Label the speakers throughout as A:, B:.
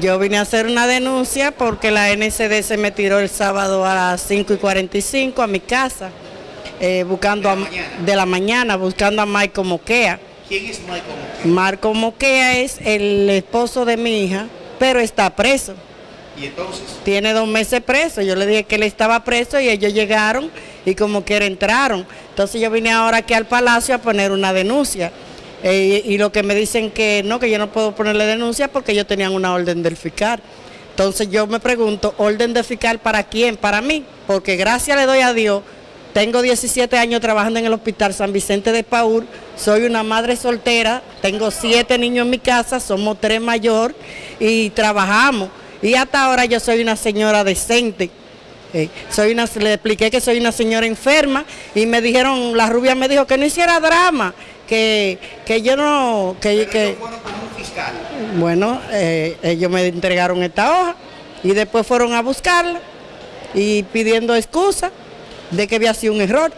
A: Yo vine a hacer una denuncia porque la NCD se me tiró el sábado a las 5 y 45 a mi casa, eh, buscando
B: ¿De la
A: a-
B: mañana?
A: de la mañana, buscando a Michael Moquea.
B: ¿Quién es Michael Moquea?
A: Marco Moquea es el esposo de mi hija, pero está preso.
B: Y entonces,
A: Tiene dos meses preso. Yo le dije que él estaba preso y ellos llegaron y como quiera entraron. Entonces yo vine ahora aquí al palacio a poner una denuncia. Eh, y lo que me dicen que no, que yo no puedo ponerle denuncia porque ellos tenían una orden del fiscal. Entonces yo me pregunto, ¿orden de fiscal para quién? Para mí. Porque gracias le doy a Dios, tengo 17 años trabajando en el Hospital San Vicente de Paúl, soy una madre soltera, tengo siete niños en mi casa, somos tres mayor y trabajamos. Y hasta ahora yo soy una señora decente. Eh, soy una, le expliqué que soy una señora enferma y me dijeron, la rubia me dijo que no hiciera drama, que, que yo no, que,
B: pero
A: que
B: ellos fueron con un fiscal.
A: bueno, eh, ellos me entregaron esta hoja y después fueron a buscarla y pidiendo excusa de que había sido un error.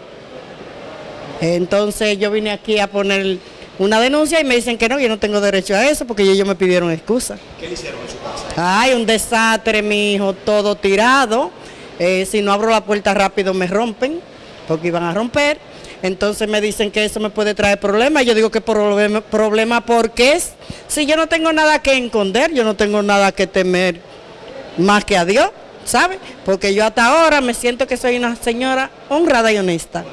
A: Entonces yo vine aquí a poner una denuncia y me dicen que no, yo no tengo derecho a eso porque ellos me pidieron excusa.
B: ¿Qué le hicieron en su casa?
A: Ay, un desastre, mi hijo, todo tirado. Eh, si no abro la puerta rápido me rompen, porque iban a romper. Entonces me dicen que eso me puede traer problemas. Yo digo que problema, problema porque es, si yo no tengo nada que esconder, yo no tengo nada que temer más que a Dios, ¿sabe? Porque yo hasta ahora me siento que soy una señora honrada y honesta.